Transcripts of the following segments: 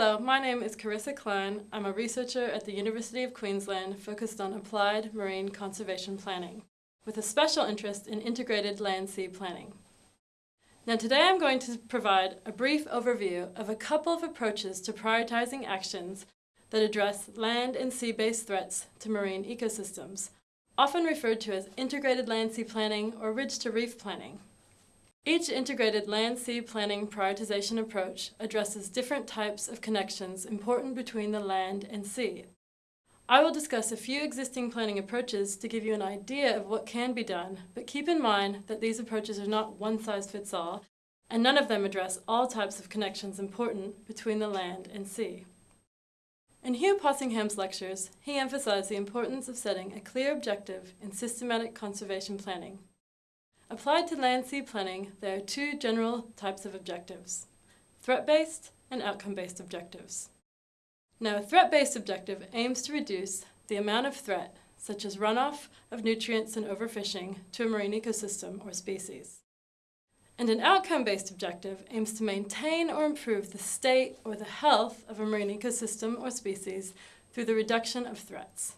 Hello, my name is Carissa Klein. I'm a researcher at the University of Queensland focused on applied marine conservation planning, with a special interest in integrated land-sea planning. Now today I'm going to provide a brief overview of a couple of approaches to prioritizing actions that address land and sea-based threats to marine ecosystems, often referred to as integrated land-sea planning or ridge-to-reef planning. Each integrated land-sea planning prioritization approach addresses different types of connections important between the land and sea. I will discuss a few existing planning approaches to give you an idea of what can be done, but keep in mind that these approaches are not one-size-fits-all, and none of them address all types of connections important between the land and sea. In Hugh Possingham's lectures, he emphasized the importance of setting a clear objective in systematic conservation planning. Applied to land-sea planning, there are two general types of objectives, threat-based and outcome-based objectives. Now, a threat-based objective aims to reduce the amount of threat, such as runoff of nutrients and overfishing, to a marine ecosystem or species. And an outcome-based objective aims to maintain or improve the state or the health of a marine ecosystem or species through the reduction of threats.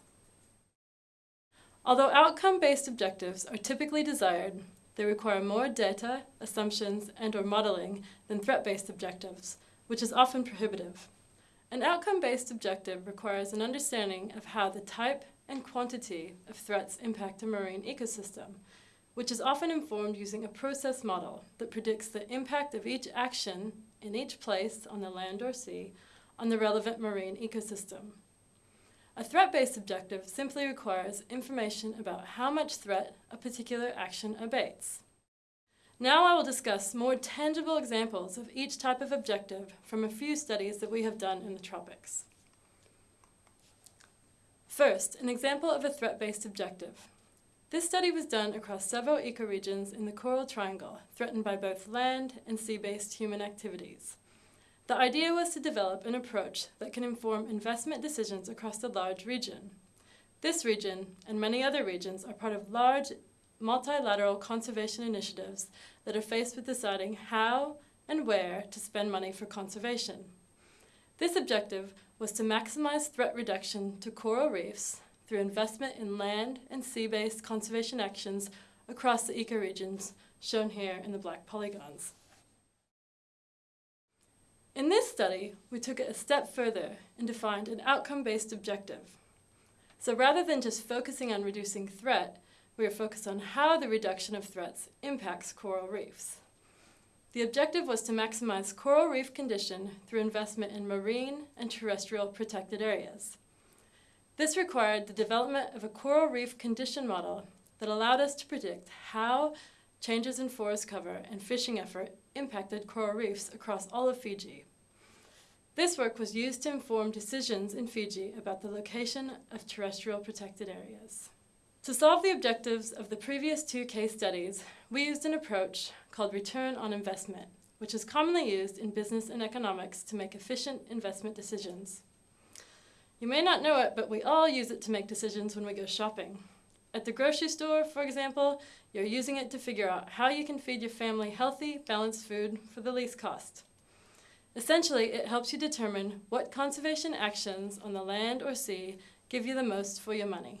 Although outcome-based objectives are typically desired, they require more data, assumptions, and or modeling than threat-based objectives, which is often prohibitive. An outcome-based objective requires an understanding of how the type and quantity of threats impact a marine ecosystem, which is often informed using a process model that predicts the impact of each action in each place on the land or sea on the relevant marine ecosystem. A threat-based objective simply requires information about how much threat a particular action abates. Now I will discuss more tangible examples of each type of objective from a few studies that we have done in the tropics. First, an example of a threat-based objective. This study was done across several ecoregions in the Coral Triangle, threatened by both land and sea-based human activities. The idea was to develop an approach that can inform investment decisions across a large region. This region, and many other regions, are part of large multilateral conservation initiatives that are faced with deciding how and where to spend money for conservation. This objective was to maximize threat reduction to coral reefs through investment in land and sea-based conservation actions across the ecoregions shown here in the black polygons. In this study, we took it a step further and defined an outcome-based objective. So rather than just focusing on reducing threat, we are focused on how the reduction of threats impacts coral reefs. The objective was to maximize coral reef condition through investment in marine and terrestrial protected areas. This required the development of a coral reef condition model that allowed us to predict how changes in forest cover and fishing effort impacted coral reefs across all of Fiji. This work was used to inform decisions in Fiji about the location of terrestrial protected areas. To solve the objectives of the previous two case studies, we used an approach called return on investment, which is commonly used in business and economics to make efficient investment decisions. You may not know it, but we all use it to make decisions when we go shopping. At the grocery store, for example, you're using it to figure out how you can feed your family healthy, balanced food for the least cost. Essentially, it helps you determine what conservation actions on the land or sea give you the most for your money.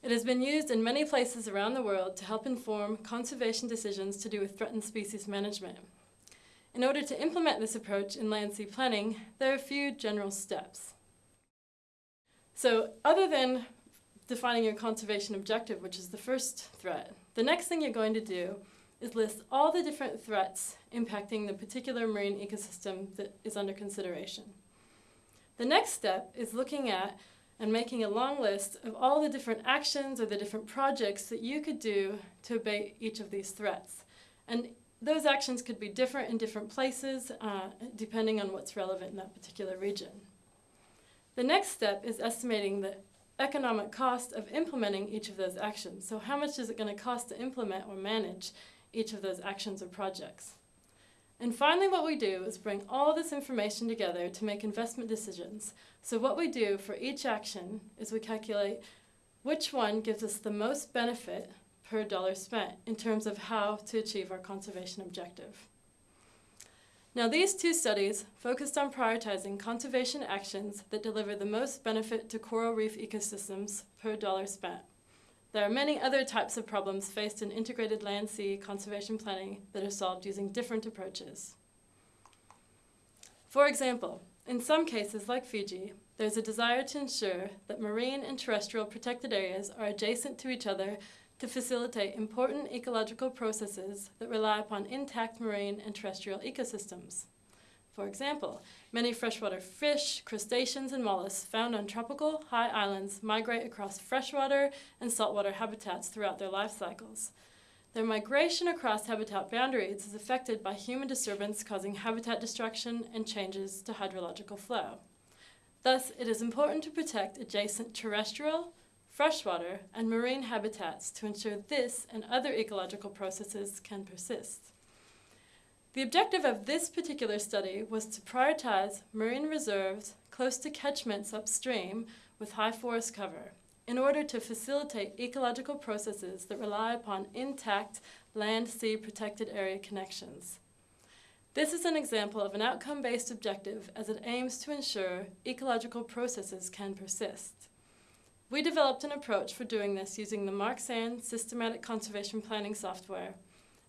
It has been used in many places around the world to help inform conservation decisions to do with threatened species management. In order to implement this approach in land sea planning, there are a few general steps. So other than defining your conservation objective, which is the first threat, the next thing you're going to do is list all the different threats impacting the particular marine ecosystem that is under consideration. The next step is looking at and making a long list of all the different actions or the different projects that you could do to abate each of these threats. And those actions could be different in different places uh, depending on what's relevant in that particular region. The next step is estimating the economic cost of implementing each of those actions. So how much is it going to cost to implement or manage each of those actions or projects? And finally, what we do is bring all this information together to make investment decisions. So what we do for each action is we calculate which one gives us the most benefit per dollar spent in terms of how to achieve our conservation objective. Now, these two studies focused on prioritizing conservation actions that deliver the most benefit to coral reef ecosystems per dollar spent. There are many other types of problems faced in integrated land sea conservation planning that are solved using different approaches. For example, in some cases, like Fiji, there's a desire to ensure that marine and terrestrial protected areas are adjacent to each other to facilitate important ecological processes that rely upon intact marine and terrestrial ecosystems. For example, many freshwater fish, crustaceans, and mollusks found on tropical high islands migrate across freshwater and saltwater habitats throughout their life cycles. Their migration across habitat boundaries is affected by human disturbance causing habitat destruction and changes to hydrological flow. Thus, it is important to protect adjacent terrestrial, freshwater, and marine habitats to ensure this and other ecological processes can persist. The objective of this particular study was to prioritize marine reserves close to catchments upstream with high forest cover in order to facilitate ecological processes that rely upon intact land-sea protected area connections. This is an example of an outcome-based objective as it aims to ensure ecological processes can persist. We developed an approach for doing this using the Marxan Systematic Conservation Planning software,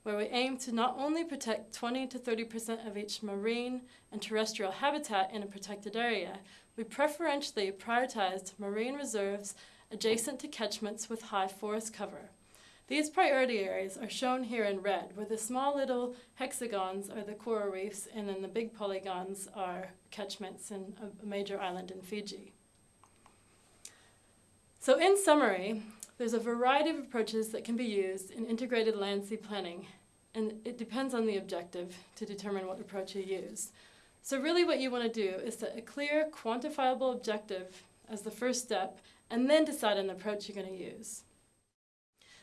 where we aim to not only protect 20 to 30% of each marine and terrestrial habitat in a protected area, we preferentially prioritized marine reserves adjacent to catchments with high forest cover. These priority areas are shown here in red, where the small little hexagons are the coral reefs and then the big polygons are catchments in a major island in Fiji. So in summary, there's a variety of approaches that can be used in integrated land sea planning, and it depends on the objective to determine what approach you use. So really what you want to do is set a clear, quantifiable objective as the first step, and then decide on approach you're going to use.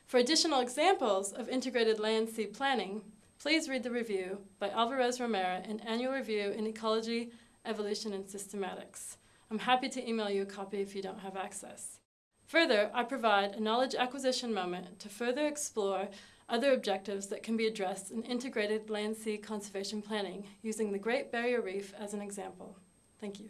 For additional examples of integrated land sea planning, please read the review by Alvarez Romero in Annual Review in Ecology, Evolution, and Systematics. I'm happy to email you a copy if you don't have access. Further, I provide a knowledge acquisition moment to further explore other objectives that can be addressed in integrated land-sea conservation planning using the Great Barrier Reef as an example. Thank you.